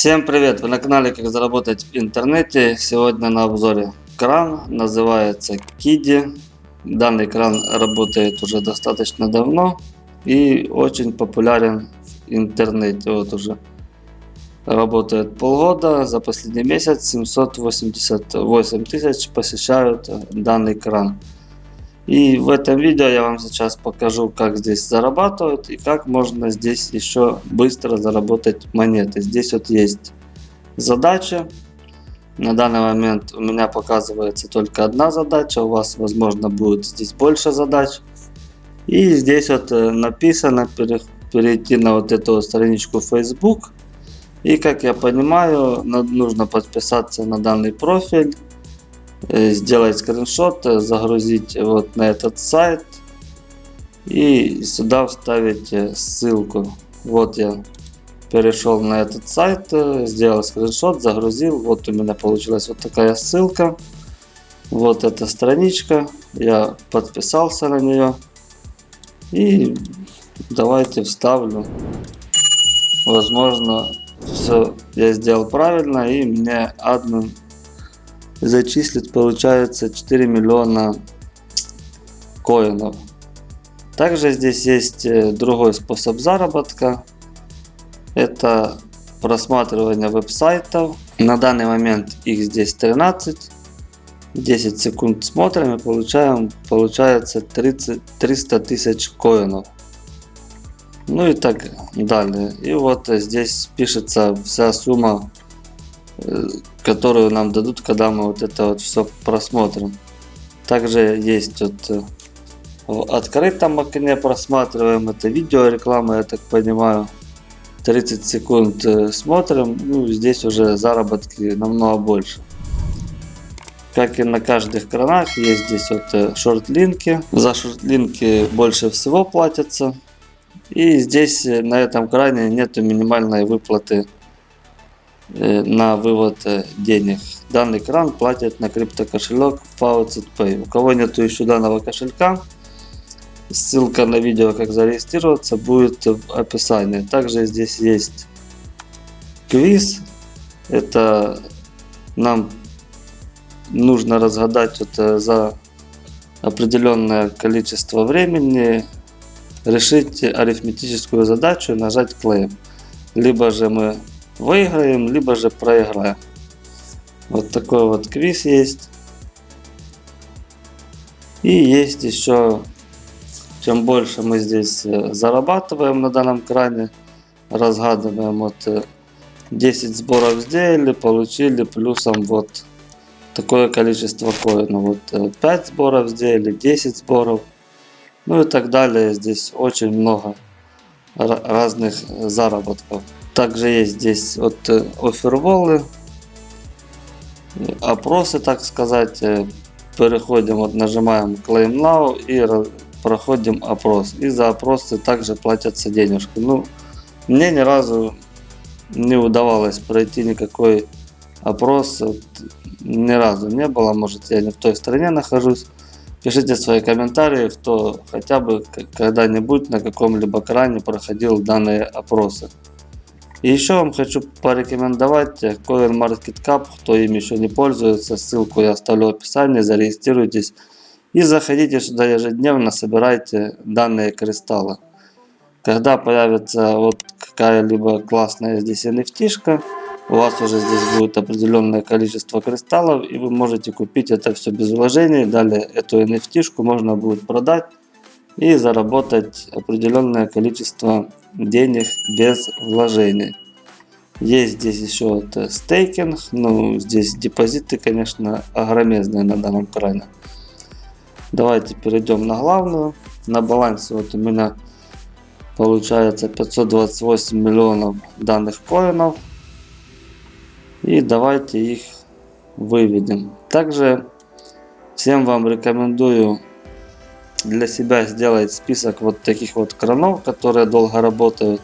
Всем привет! Вы на канале Как заработать в интернете. Сегодня на обзоре кран. Называется Kidi. Данный кран работает уже достаточно давно и очень популярен в интернете. Вот уже работает полгода. За последний месяц 788 тысяч посещают данный кран. И в этом видео я вам сейчас покажу, как здесь зарабатывают и как можно здесь еще быстро заработать монеты. Здесь вот есть задача. На данный момент у меня показывается только одна задача. У вас, возможно, будет здесь больше задач. И здесь вот э, написано перейти на вот эту страничку Facebook. И как я понимаю, нужно подписаться на данный профиль сделать скриншот, э, загрузить вот на этот сайт и сюда вставить э, ссылку. Вот я перешел на этот сайт, сделал скриншот, загрузил. Вот у меня получилась вот такая ссылка. Вот эта страничка. Я подписался на нее. И давайте вставлю. Возможно, все я сделал правильно и мне админ зачислит получается 4 миллиона коинов. Также здесь есть э, другой способ заработка. Это просматривание веб-сайтов. На данный момент их здесь 13. 10 секунд смотрим и получаем, получается 30, 300 тысяч коинов. Ну и так далее. И вот здесь пишется вся сумма которую нам дадут, когда мы вот это вот все просмотрим. Также есть вот э, в открытом окне просматриваем это видео реклама, я так понимаю. 30 секунд э, смотрим, ну здесь уже заработки намного больше. Как и на каждых кранах, есть здесь вот шорт-линки. За шорт-линки больше всего платятся. И здесь на этом кране нету минимальной выплаты Э, на вывод э, денег. Данный кран платит на криптокошелек Faucet Pay. У кого нет еще данного кошелька, ссылка на видео, как зарегистрироваться, будет в описании. Также здесь есть квиз. Это нам нужно разгадать это за определенное количество времени, решить арифметическую задачу и нажать claim. Либо же мы выиграем, либо же проиграем. Вот такой вот квиз есть. И есть еще, чем больше мы здесь э, зарабатываем на данном кране, разгадываем вот 10 э, сборов сделали, получили плюсом вот такое количество коинов. Вот 5 э, сборов сделали, 10 сборов. Ну и так далее. Здесь очень много разных заработков. Также есть здесь вот э, оферволы, опросы, так сказать. Э, переходим, вот нажимаем Claim Now и проходим опрос. И за опросы также платятся денежки. Ну, мне ни разу не удавалось пройти никакой опрос. Вот, ни разу не было. Может я не в той стране нахожусь. Пишите свои комментарии, кто хотя бы когда-нибудь на каком-либо кране проходил данные опросы. И еще вам хочу порекомендовать CoinMarketCap, кто им еще не пользуется, ссылку я оставлю в описании, зарегистрируйтесь и заходите сюда ежедневно, собирайте данные кристаллы. Когда появится вот какая-либо классная здесь NFT, у вас уже здесь будет определенное количество кристаллов, и вы можете купить это все без вложений. Далее эту NFT можно будет продать и заработать определенное количество денег без вложений. Есть здесь еще вот э, стейкинг, ну здесь депозиты, конечно, огромезные на данном кране. Давайте перейдем на главную. На балансе вот у меня получается 528 миллионов данных коинов. И давайте их выведем. Также всем вам рекомендую для себя сделать список вот таких вот кранов, которые долго работают.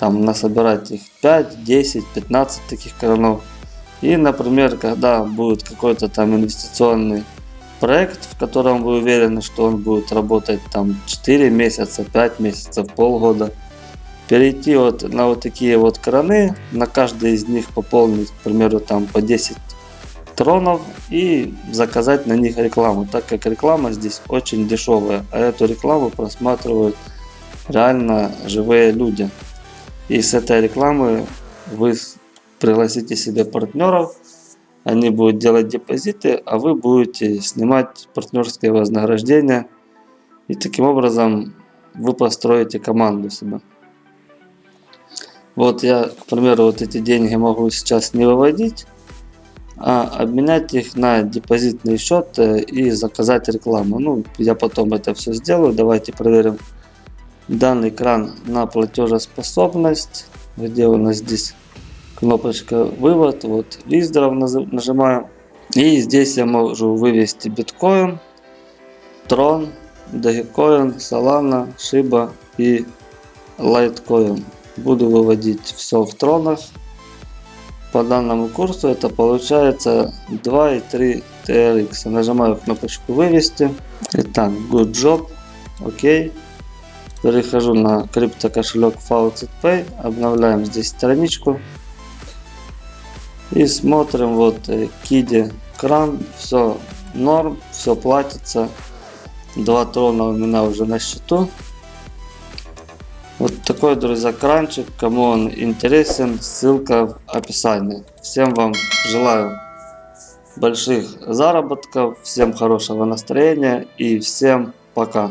Там насобирать их 5, 10, 15 таких кранов. И, например, когда будет какой-то там инвестиционный проект, в котором вы уверены, что он будет работать там 4 месяца, 5 месяцев, полгода, перейти вот на вот такие вот краны, на каждый из них пополнить, к примеру, там по 10 тронов и заказать на них рекламу, так как реклама здесь очень дешевая, а эту рекламу просматривают реально живые люди. И с этой рекламы вы пригласите себе партнеров, они будут делать депозиты, а вы будете снимать партнерское вознаграждение. И таким образом вы построите команду себе. Вот я, к примеру, вот эти деньги могу сейчас не выводить, а обменять их на депозитный счет и заказать рекламу. Ну, я потом это все сделаю. Давайте проверим данный кран на платежеспособность. Где у нас здесь кнопочка вывод. Вот Виздров нажимаем. И здесь я могу вывести биткоин, трон, Dogecoin, Solana, Shiba и Litecoin. Буду выводить все в тронах. По данному курсу это получается 2,3 TRX. Нажимаю кнопочку вывести. Итак, good job. Окей. Перехожу на криптокошелек FaucetPay. Обновляем здесь страничку. И смотрим вот Киди э, кран. Все норм, все платится. Два трона у меня уже на счету. Вот такой, друзья, кранчик. Кому он интересен, ссылка в описании. Всем вам желаю больших заработков, всем хорошего настроения и всем пока.